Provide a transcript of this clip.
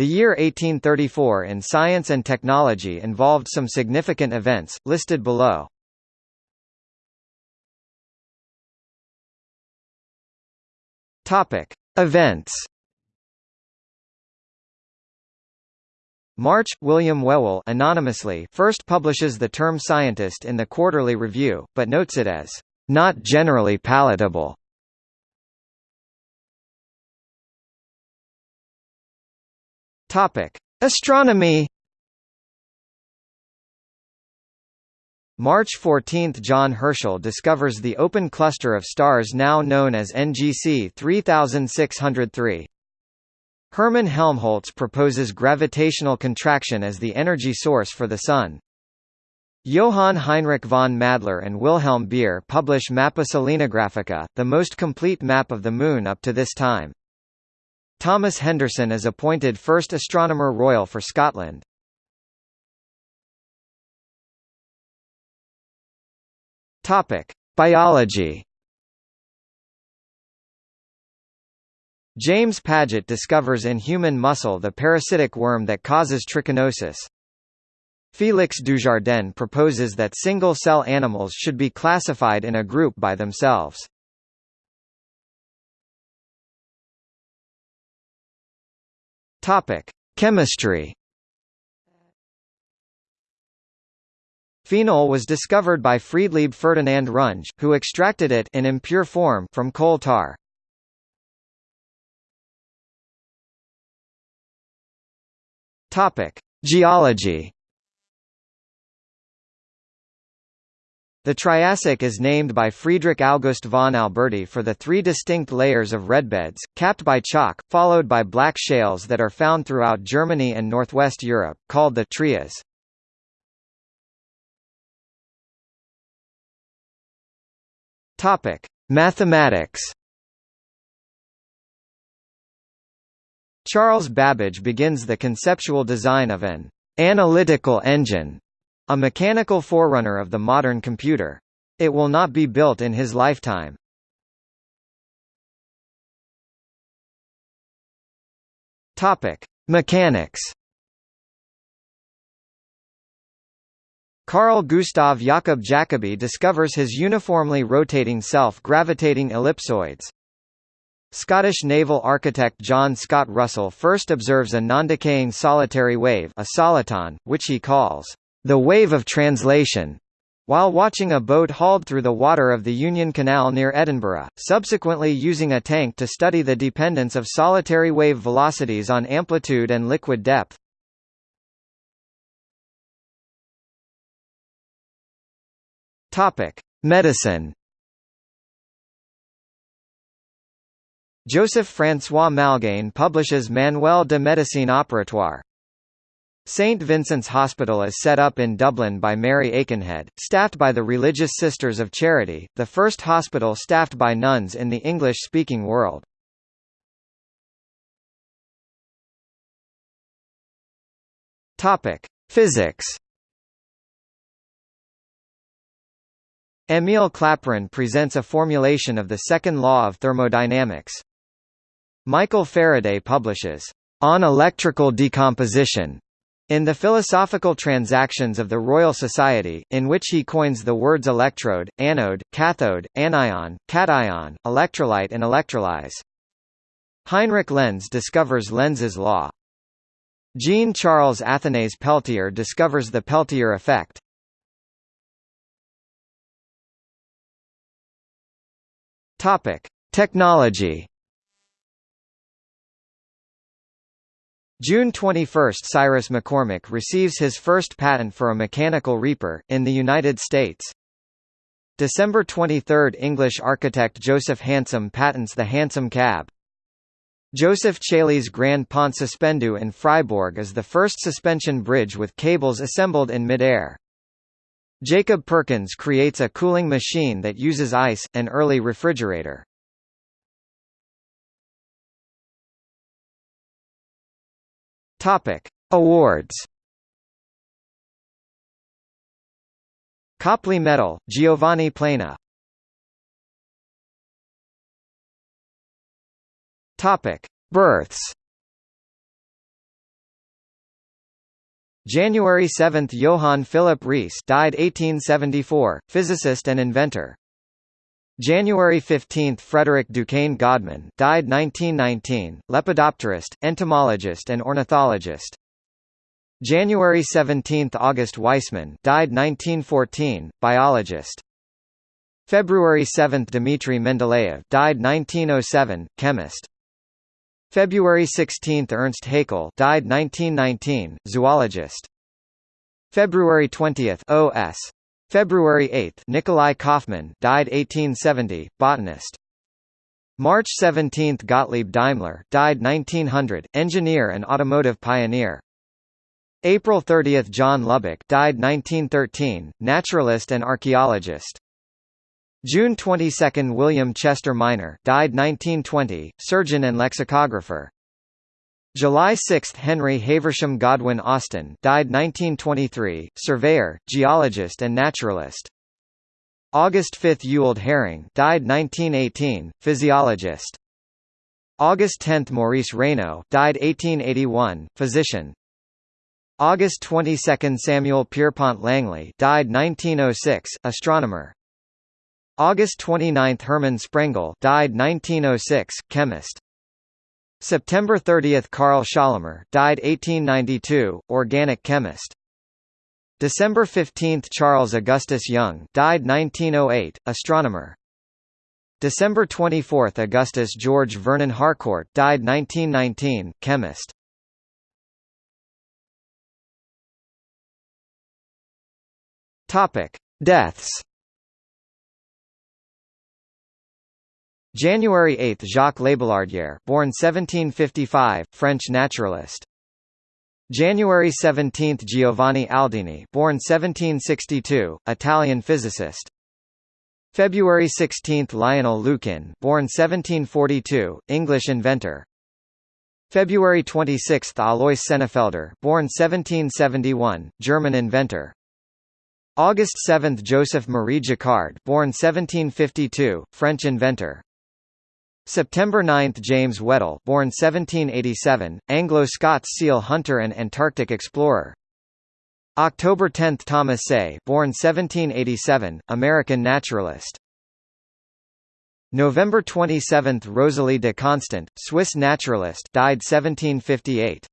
The year 1834 in science and technology involved some significant events, listed below. Topic. Events March, William Whewell anonymously first publishes the term scientist in the Quarterly Review, but notes it as not generally palatable. Topic: Astronomy. March 14 – John Herschel discovers the open cluster of stars now known as NGC 3603. Hermann Helmholtz proposes gravitational contraction as the energy source for the Sun. Johann Heinrich von Madler and Wilhelm Beer publish Mappa Selenographica, the most complete map of the Moon up to this time. Thomas Henderson is appointed first Astronomer Royal for Scotland. Topic: Biology. James Paget discovers in human muscle the parasitic worm that causes trichinosis. Félix Dujardin proposes that single-cell animals should be classified in a group by themselves. Topic: Chemistry. Phenol was discovered by Friedlieb Ferdinand Runge, who extracted it in impure form from coal tar. Topic: Geology. The Triassic is named by Friedrich August von Alberti for the three distinct layers of redbeds, capped by chalk, followed by black shales that are found throughout Germany and northwest Europe, called the Trias. Mathematics. Charles Babbage begins the conceptual design of an analytical engine a mechanical forerunner of the modern computer. It will not be built in his lifetime. Topic: Mechanics. Carl Gustav Jakob Jacobi discovers his uniformly rotating self-gravitating ellipsoids. Scottish naval architect John Scott Russell first observes a non-decaying solitary wave a soliton, which he calls the wave of translation, while watching a boat hauled through the water of the Union Canal near Edinburgh, subsequently using a tank to study the dependence of solitary wave velocities on amplitude and liquid depth. Medicine. Joseph François Malgaigne publishes Manuel de Médecine Opératoire, St. Vincent's Hospital is set up in Dublin by Mary Aikenhead, staffed by the Religious Sisters of Charity, the first hospital staffed by nuns in the English-speaking world. Physics. Émile Clapeyron presents a formulation of the second law of thermodynamics. Michael Faraday publishes On Electrical Decomposition in the Philosophical Transactions of the Royal Society, in which he coins the words electrode, anode, cathode, anion, cation, electrolyte and electrolyze. Heinrich Lenz discovers Lenz's law. Jean-Charles Athanase Peltier discovers the Peltier effect. Topic: Technology June 21 – Cyrus McCormick receives his first patent for a mechanical reaper, in the United States. December 23 – English architect Joseph Hansom patents the Hansom cab. Joseph Chaley's Grand Pont Suspendu in Fribourg is the first suspension bridge with cables assembled in mid-air. Jacob Perkins creates a cooling machine that uses ice, an early refrigerator. Topic: Awards. Copley Medal, Giovanni Plana. Topic: Births. January 7 – Johann Philipp Reis died 1874, physicist and inventor. January 15 – Frederick Duquesne Godman died 1919, lepidopterist, entomologist and ornithologist. January 17 – August Weismann died 1914, biologist. February 7 – Dmitry Mendeleev died 1907, chemist. February 16 – Ernst Haeckel died 1919, zoologist. February 20 – O.S. February 8 – Nikolai Kaufmann died 1870, botanist. March 17 – Gottlieb Daimler died 1900, engineer and automotive pioneer. April 30 – John Lubbock died 1913, naturalist and archaeologist. June 22 – William Chester Minor died 1920, surgeon and lexicographer. July 6 – Henry Haversham Godwin Austen died 1923, surveyor, geologist and naturalist. August 5 – Ewald Hering died 1918, physiologist. August 10 – Maurice Raynaud died 1881, physician. August 22 – Samuel Pierpont Langley died 1906, astronomer. August 29 – Hermann Sprengel died 1906, chemist. September 30 – Carl Schorlemmer died 1892, organic chemist. December 15 – Charles Augustus Young died 1908, astronomer. December 24 – Augustus George Vernon Harcourt died 1919, chemist. Topic: Deaths January 8 – Jacques Labillardière born 1755, French naturalist. January 17 – Giovanni Aldini born 1762, Italian physicist. February 16 – Lionel Lukin born 1742, English inventor. February 26 – Alois Senefelder born 1771, German inventor. August 7 – Joseph Marie Jacquard born 1752, French inventor. September 9 – James Weddell born 1787, Anglo-Scots seal hunter and Antarctic explorer. October 10 – Thomas Say born 1787, American naturalist. November 27 – Rosalie de Constant, Swiss naturalist died 1758.